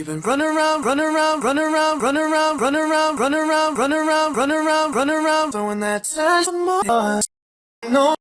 You've been running around, running around, running around, running around, running around, running around, running around, running around, running around, throwing that touch more. No,